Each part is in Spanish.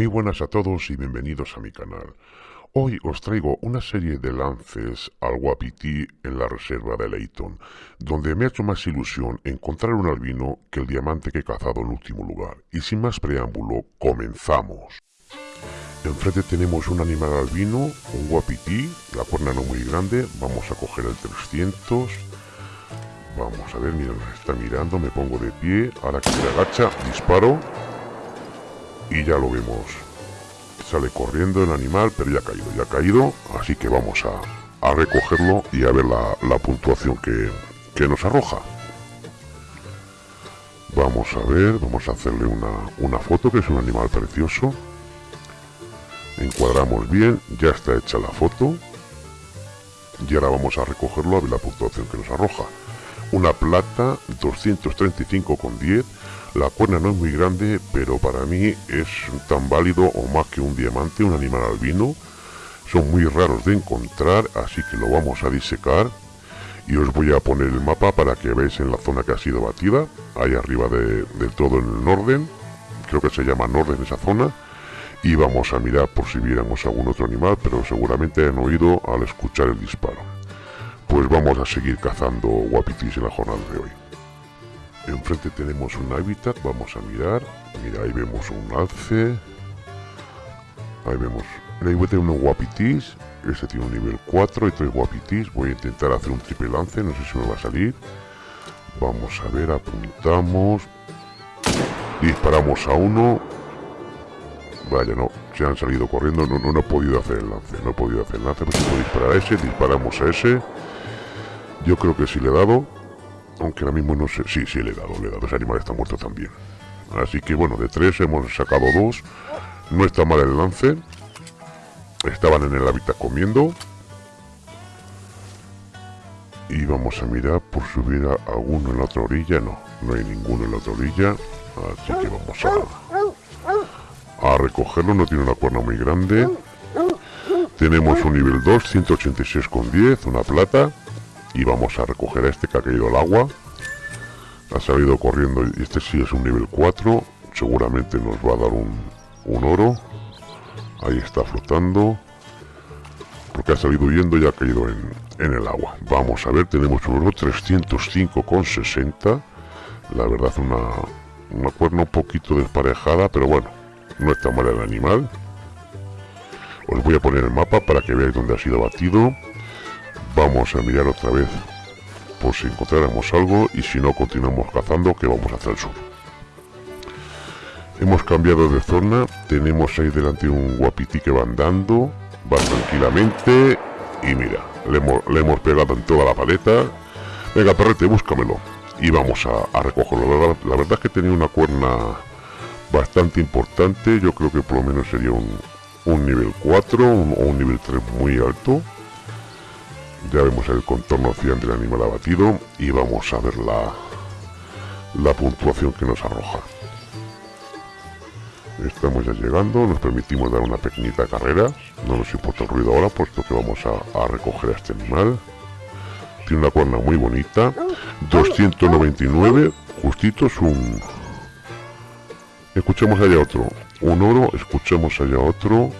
Muy buenas a todos y bienvenidos a mi canal. Hoy os traigo una serie de lances al Wapiti en la reserva de Leighton, donde me ha hecho más ilusión encontrar un albino que el diamante que he cazado en último lugar. Y sin más preámbulo, comenzamos. Enfrente tenemos un animal albino, un Wapiti, la cuerna no muy grande, vamos a coger el 300. Vamos a ver, mira, está mirando, me pongo de pie, ahora que se agacha, disparo y ya lo vemos. Sale corriendo el animal, pero ya ha caído, ya ha caído, así que vamos a, a recogerlo y a ver la, puntuación que, que, nos arroja. Vamos a ver, vamos a hacerle una, una foto, que es un animal precioso. Encuadramos bien, ya está hecha la foto. Y ahora vamos a recogerlo a ver la puntuación que nos arroja. Una plata 235,10 la cuerna no es muy grande, pero para mí es tan válido o más que un diamante, un animal albino. Son muy raros de encontrar, así que lo vamos a disecar. Y os voy a poner el mapa para que veáis en la zona que ha sido batida, ahí arriba de, todo en el Norden. Creo que se llama Norden esa zona. Y vamos a mirar por si viéramos algún otro animal, pero seguramente han oído al escuchar el disparo. Pues vamos a seguir cazando guapitis en la jornada de hoy. Enfrente tenemos un hábitat, vamos a mirar. Mira, ahí vemos un alce. Ahí vemos. Ahí voy a tener unos guapitis. Este tiene un nivel 4 y tres guapitis. Voy a intentar hacer un triple lance, no sé si me va a salir. Vamos a ver, apuntamos. Disparamos a uno. Vaya, no, se han salido corriendo. No, no, he podido hacer el lance. No he podido hacer el lance, pero si puedo disparar a ese. Disparamos a ese. Yo creo que sí le he dado aunque ahora mismo no sé, sí, sí le he dado, le he dado, ese animal está muerto también. Así que bueno, de tres hemos sacado dos, no está mal el lance, estaban en el hábitat comiendo. Y vamos a mirar por subir a alguno en la otra orilla, no, no hay ninguno en la otra orilla, así que vamos a, a recogerlo, no tiene una cuerna muy grande. Tenemos un nivel 2, 186 con 10, una plata y vamos a recoger a este que ha caído al agua. Ha salido corriendo y este sí es un nivel 4 seguramente nos va a dar un, un oro. Ahí está flotando. Porque ha salido huyendo y ha caído en, en el agua. Vamos a ver tenemos un oro 305 con 60 la verdad una, una cuerna un poquito desparejada pero bueno no está mal el animal. Os voy a poner el mapa para que veáis dónde ha sido batido Vamos a mirar otra vez por si encontráramos algo y si no continuamos cazando que vamos hacia el sur. Hemos cambiado de zona, tenemos ahí delante un guapiti que va andando, va tranquilamente y mira, le hemos, pegado en toda la paleta. Venga perrete, búscamelo y vamos a, recogerlo. La, verdad es que tenía una cuerna bastante importante, yo creo que por lo menos sería un, nivel 4 o un nivel 3 muy alto ya vemos el contorno cian del animal abatido y vamos a ver la, la puntuación que nos arroja. Estamos ya llegando, nos permitimos dar una pequeñita carrera, no nos importa el ruido ahora puesto que vamos a, recoger a este animal. Tiene una cuerna muy bonita, 299, justito es un... Escuchemos allá otro, un oro, escuchemos allá otro,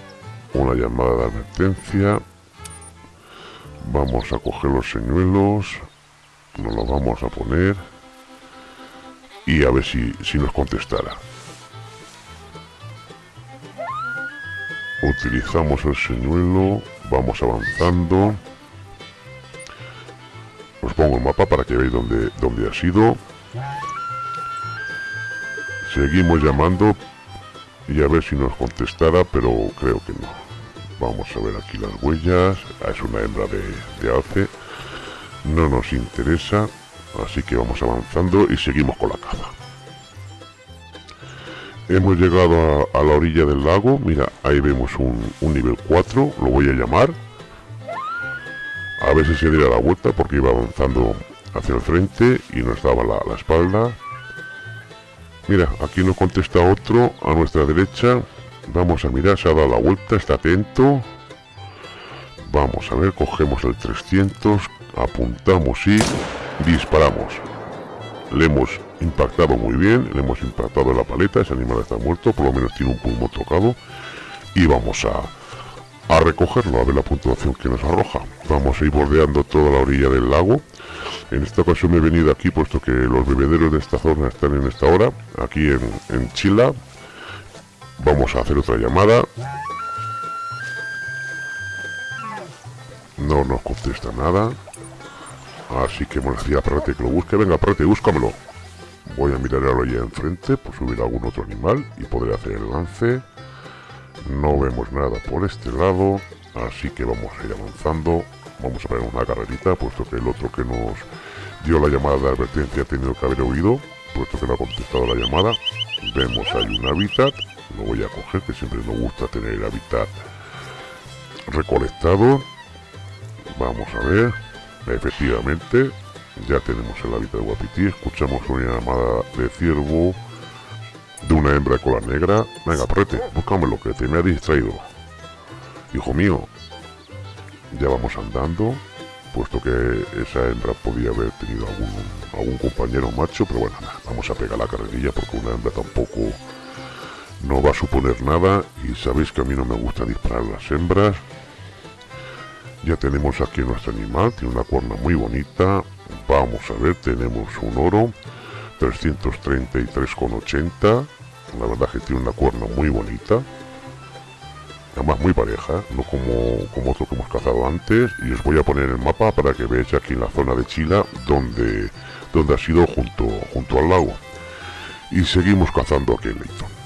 una llamada de advertencia, Vamos a coger los señuelos, nos los vamos a poner y a ver si, si nos contestará. Utilizamos el señuelo, vamos avanzando. Os pongo el mapa para que veáis dónde, dónde ha sido. Seguimos llamando y a ver si nos contestará, pero creo que no. Vamos a ver aquí las huellas. Ah, es una hembra de, de alce. No nos interesa. Así que vamos avanzando y seguimos con la caza. Hemos llegado a, la orilla del lago. Mira, ahí vemos un, nivel 4. Lo voy a llamar. A ver si se diera la vuelta porque iba avanzando hacia el frente y nos daba la, la espalda. Mira, aquí nos contesta otro a nuestra derecha. Vamos a mirar, se ha dado la vuelta, está atento. Vamos a ver, cogemos el 300, apuntamos y disparamos. Le hemos impactado muy bien, le hemos impactado la paleta, ese animal está muerto, por lo menos tiene un pulmón tocado y vamos a, a recogerlo, a ver la puntuación que nos arroja. Vamos a ir bordeando toda la orilla del lago. En esta ocasión me he venido aquí puesto que los bebederos de esta zona están en esta hora, aquí en, en Chila. Vamos a hacer otra llamada. No nos contesta nada. Así que me decía Prate que lo busque. Venga, Prate, búscamelo. Voy a mirar ahora ya enfrente por subir algún otro animal y podré hacer el lance. No vemos nada por este lado, así que vamos a ir avanzando. Vamos a poner una carrerita, puesto que el otro que nos dio la llamada de advertencia ha tenido que haber oído, puesto que no ha contestado la llamada. Vemos ahí un hábitat, lo voy a coger, que siempre nos gusta tener el hábitat recolectado. Vamos a ver, efectivamente, ya tenemos el hábitat de Guapití, escuchamos una llamada de ciervo de una hembra de cola negra. Venga, prete, búscamelo, que te me ha distraído. Hijo mío, ya vamos andando, puesto que esa hembra podía haber tenido algún, algún compañero macho, pero bueno, vamos a pegar la carrerilla porque una hembra tampoco no va a suponer nada y sabéis que a mí no me gusta disparar las hembras. Ya tenemos aquí nuestro animal, tiene una cuerna muy bonita. Vamos a ver, tenemos un oro, 333,80. La verdad que tiene una cuerna muy bonita. Además muy pareja, no como, como otro que hemos cazado antes. Y os voy a poner el mapa para que veáis aquí en la zona de Chila donde, donde ha sido junto, junto al lago. Y seguimos cazando aquí en Leighton.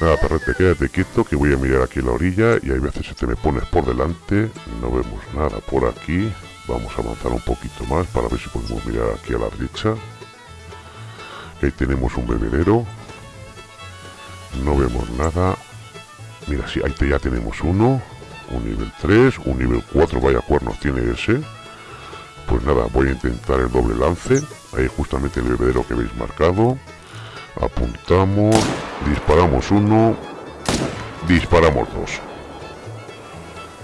Nada, perrete, quédate quieto que voy a mirar aquí la orilla y hay veces que te me pones por delante, no vemos nada por aquí. Vamos a avanzar un poquito más para ver si podemos mirar aquí a la derecha. Ahí tenemos un bebedero. No vemos nada. Mira, sí, ahí ya tenemos uno. Un nivel 3, un nivel 4, vaya cuernos tiene ese. Pues nada, voy a intentar el doble lance. Ahí justamente el bebedero que veis marcado. Apuntamos, disparamos uno, disparamos dos.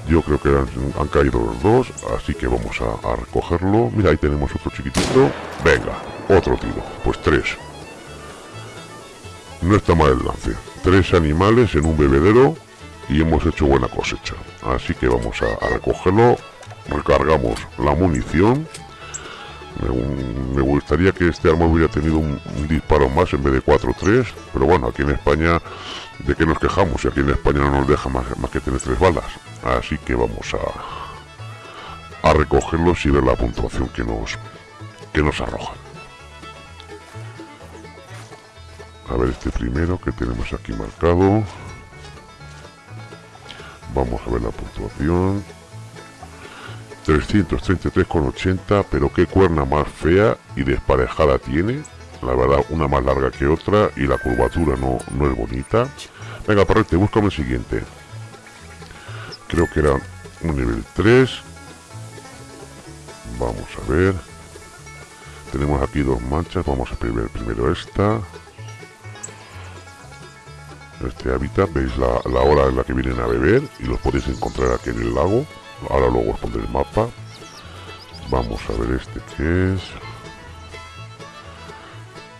Yo creo que han, caído los dos, así que vamos a, recogerlo. Mira, ahí tenemos otro chiquitito. Venga, otro tiro. Pues tres. No está mal el lance. Tres animales en un bebedero y hemos hecho buena cosecha. Así que vamos a recogerlo. Recargamos la munición me, gustaría que este arma hubiera tenido un, disparo más en vez de 4-3, pero bueno, aquí en España, ¿de qué nos quejamos? Y aquí en España no nos deja más, más que tener tres balas. Así que vamos a, a recogerlos y ver la puntuación que nos, que nos arroja. A ver este primero que tenemos aquí marcado. Vamos a ver la puntuación. 333,80, pero qué cuerna más fea y desparejada tiene. La verdad, una más larga que otra y la curvatura no, es bonita. Venga, parrete, búscame el siguiente. Creo que era un nivel 3. Vamos a ver. Tenemos aquí dos manchas. Vamos a primero esta. Este hábitat, veis la, la hora en la que vienen a beber y los podéis encontrar aquí en el lago. Ahora luego os pondré el mapa. Vamos a ver este que es.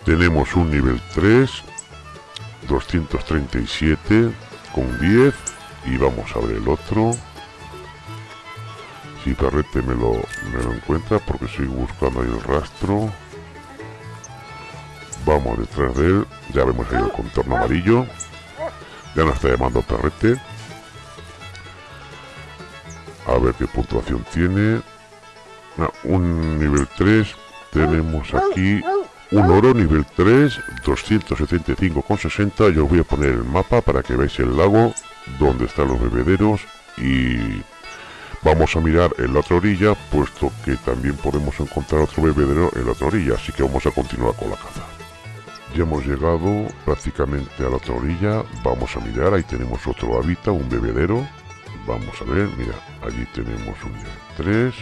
Tenemos un nivel 3. 237 con 10. Y vamos a ver el otro. Si Perrete me lo, me lo encuentra porque sigo buscando ahí el rastro. Vamos detrás de él. Ya vemos ahí el contorno amarillo. Ya nos está llamando Perrete a ver qué puntuación tiene. Ah, un nivel 3 tenemos aquí un oro nivel 3 275,60 yo os voy a poner el mapa para que veáis el lago donde están los bebederos. Y vamos a mirar en la otra orilla puesto que también podemos encontrar otro bebedero en la otra orilla. Así que vamos a continuar con la caza. Ya hemos llegado prácticamente a la otra orilla. Vamos a mirar ahí tenemos otro hábitat un bebedero Vamos a ver, mira, allí tenemos un nivel 3.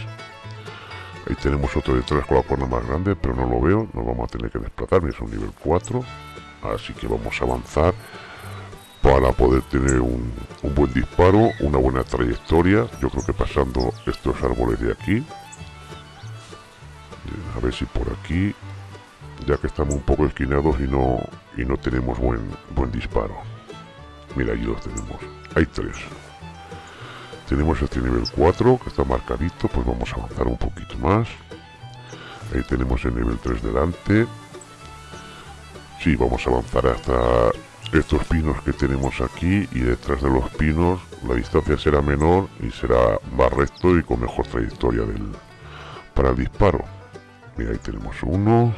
Ahí tenemos otro de 3 con la cuerda más grande, pero no lo veo. Nos vamos a tener que desplazar, es un nivel 4. Así que vamos a avanzar para poder tener un, un buen disparo, una buena trayectoria. Yo creo que pasando estos árboles de aquí, a ver si por aquí ya que estamos un poco esquinados y no y no tenemos buen buen disparo mira ahí los tenemos hay tres tenemos este nivel 4 que está marcadito pues vamos a avanzar un poquito más. Ahí tenemos el nivel 3 delante. Sí vamos a avanzar hasta estos pinos que tenemos aquí y detrás de los pinos la distancia será menor y será más recto y con mejor trayectoria del para el disparo. Mira ahí tenemos uno.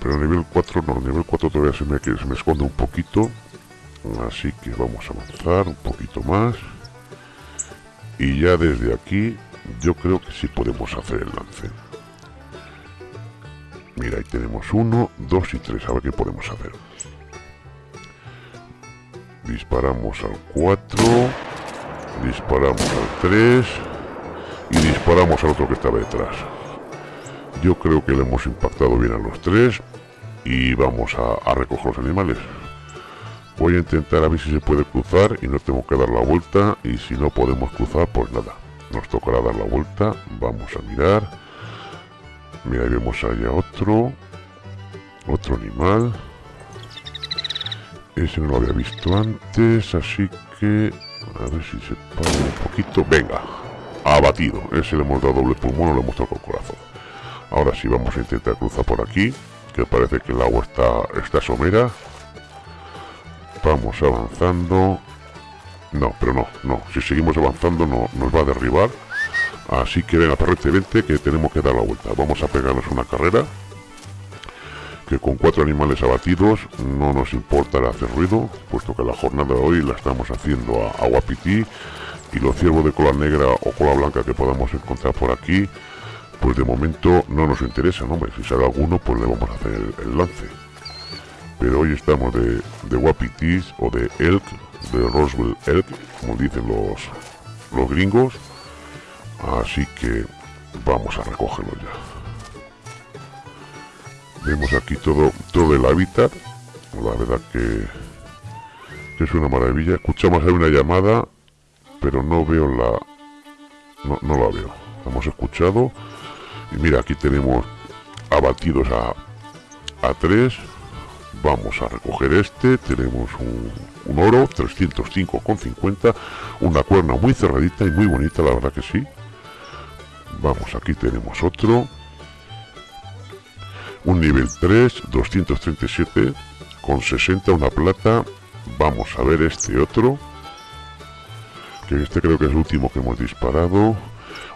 Pero el nivel 4 no, el nivel 4 todavía se me, se me esconde un poquito. Así que vamos a avanzar un poquito más y ya desde aquí yo creo que sí podemos hacer el lance. Mira ahí tenemos uno, dos y tres a ver qué podemos hacer. Disparamos al 4 disparamos al 3 y disparamos al otro que estaba detrás. Yo creo que le hemos impactado bien a los tres y vamos a, recoger los animales. Voy a intentar a ver si se puede cruzar y no tengo que dar la vuelta y si no podemos cruzar pues nada, nos tocará dar la vuelta, vamos a mirar. Mira, ahí vemos allá otro, otro animal. Ese no lo había visto antes, así que a ver si se para un poquito. Venga, abatido. Ese le hemos dado doble pulmón le hemos tocado el corazón. Ahora sí vamos a intentar cruzar por aquí, que parece que el agua está, está somera. Vamos avanzando. No, pero no, no. Si seguimos avanzando no, nos va a derribar. Así que venga, perrete, vente, que tenemos que dar la vuelta. Vamos a pegarnos una carrera. Que con cuatro animales abatidos no nos importa hacer ruido, puesto que la jornada de hoy la estamos haciendo a, a Y los ciervos de cola negra o cola blanca que podamos encontrar por aquí pues de momento no nos interesa, ¿no? Hombre, si sale alguno, pues le vamos a hacer el, lance. Pero hoy estamos de, de Wapitis o de Elk, de Roswell Elk, como dicen los, los gringos. Así que vamos a recogerlo ya. Vemos aquí todo, todo el hábitat. La verdad que, es una maravilla. Escuchamos ahí una llamada, pero no veo la... No, no la veo. Hemos escuchado y mira, aquí tenemos abatidos a, a 3. Vamos a recoger este. Tenemos un, un oro, 305,50. Una cuerna muy cerradita y muy bonita, la verdad que sí. Vamos, aquí tenemos otro. Un nivel 3, 237 con 60, una plata. Vamos a ver este otro. Que este creo que es el último que hemos disparado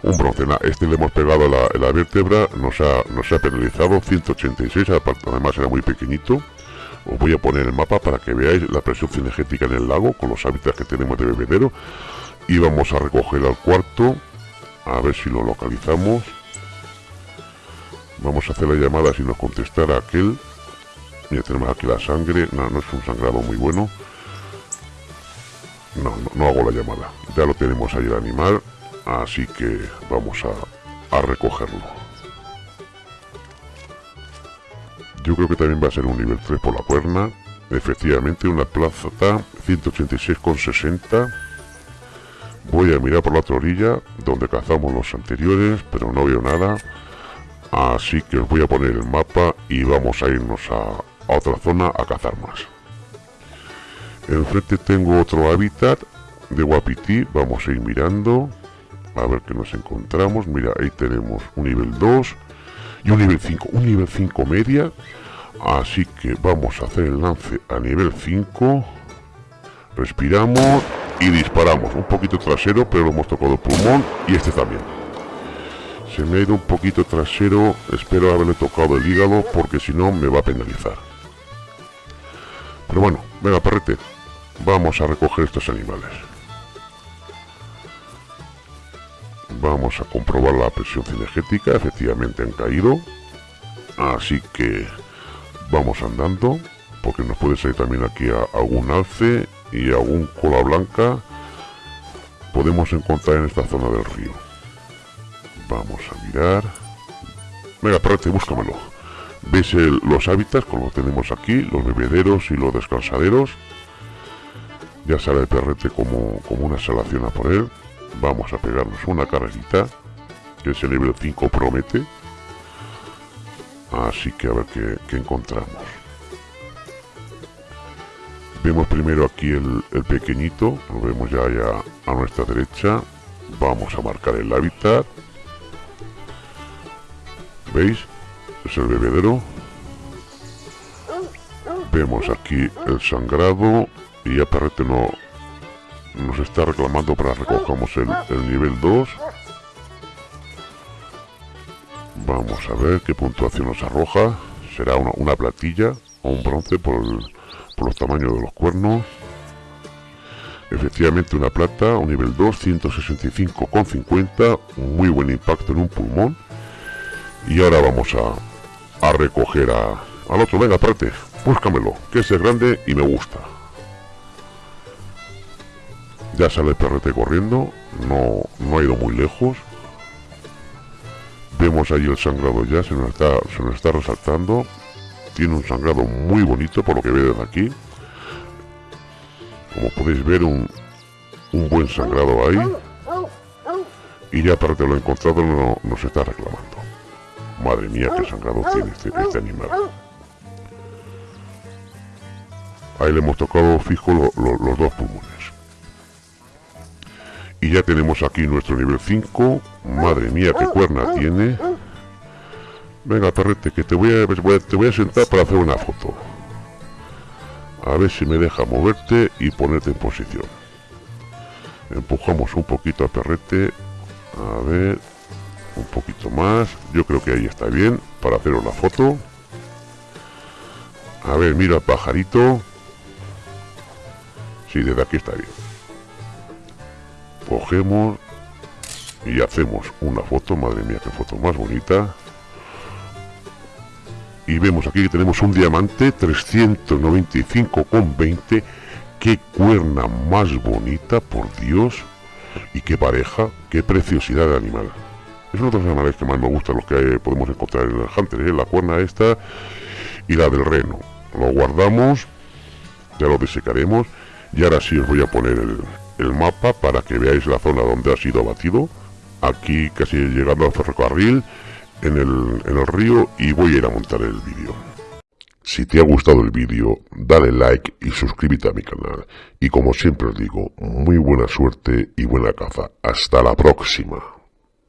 un bronce. Este le hemos pegado la, la vértebra, nos ha, nos ha penalizado 186, además era muy pequeñito. Os voy a poner el mapa para que veáis la presión cinegética en el lago con los hábitats que tenemos de bebedero. Y vamos a recoger al cuarto, a ver si lo localizamos. Vamos a hacer la llamada si nos contestara aquel. Ya tenemos aquí la sangre, no, no es un sangrado muy bueno. No, no, no hago la llamada. Ya lo tenemos ahí el animal así que vamos a, recogerlo. Yo creo que también va a ser un nivel 3 por la cuerna. Efectivamente, una plaza 186,60. Voy a mirar por la otra orilla, donde cazamos los anteriores, pero no veo nada. Así que os voy a poner el mapa y vamos a irnos a, a otra zona a cazar más. Enfrente tengo otro hábitat de Wapiti, vamos a ir mirando a ver qué nos encontramos mira ahí tenemos un nivel 2 y un nivel 5 un nivel 5 media así que vamos a hacer el lance a nivel 5 respiramos y disparamos un poquito trasero pero lo hemos tocado pulmón y este también. Se me ha ido un poquito trasero espero haberle tocado el hígado porque si no me va a penalizar. Pero bueno venga perrete vamos a recoger estos animales vamos a comprobar la presión cinegética efectivamente han caído. Así que vamos andando porque nos puede salir también aquí algún alce y algún cola blanca. Podemos encontrar en esta zona del río. Vamos a mirar. Venga perrete búscamelo. Veis los hábitats como tenemos aquí los bebederos y los descansaderos. Ya sale el perrete como, como una salación a por él vamos a pegarnos una carrerita que ese nivel 5 promete Así que a ver qué, encontramos. Vemos primero aquí el, pequeñito, lo vemos ya, ya a nuestra derecha. Vamos a marcar el hábitat. ¿Veis? Es el bebedero. Vemos aquí el sangrado y ya no, nos está reclamando para recojamos el, nivel 2. Vamos a ver qué puntuación nos arroja. Será una, platilla o un bronce por, por los tamaños de los cuernos. Efectivamente una plata, un nivel 2, 165,50, muy buen impacto en un pulmón. Y ahora vamos a, a recoger a, al otro. Venga, aparte, búscamelo, que es grande y me gusta. Ya sale perrete corriendo, no, no ha ido muy lejos. Vemos ahí el sangrado ya, se nos está, se nos está resaltando. Tiene un sangrado muy bonito por lo que veo desde aquí. Como podéis ver, un, un buen sangrado ahí. Y ya para que lo he encontrado no, nos está reclamando. Madre mía, qué sangrado tiene este, este animal. Ahí le hemos tocado fijo los dos pulmones. Ya tenemos aquí nuestro nivel 5. Madre mía, qué cuerna tiene. Venga, perrete, que te voy, a, te voy a sentar para hacer una foto. A ver si me deja moverte y ponerte en posición. Empujamos un poquito a perrete. A ver, un poquito más. Yo creo que ahí está bien para haceros la foto. A ver, mira pajarito. Sí, desde aquí está bien cogemos y hacemos una foto, madre mía, qué foto más bonita. Y vemos aquí que tenemos un diamante 395,20. Qué cuerna más bonita, por Dios. Y qué pareja, qué preciosidad de animal. Es uno de los animales que más me gustan, los que podemos encontrar en el Hunter, ¿eh? la cuerna esta y la del reno. Lo guardamos, ya lo desecaremos. Y ahora sí os voy a poner el, el mapa para que veáis la zona donde ha sido abatido. Aquí casi llegando al ferrocarril, en el, en el río y voy a ir a montar el vídeo. Si te ha gustado el vídeo, dale like y suscríbete a mi canal. Y como siempre os digo, muy buena suerte y buena caza. Hasta la próxima.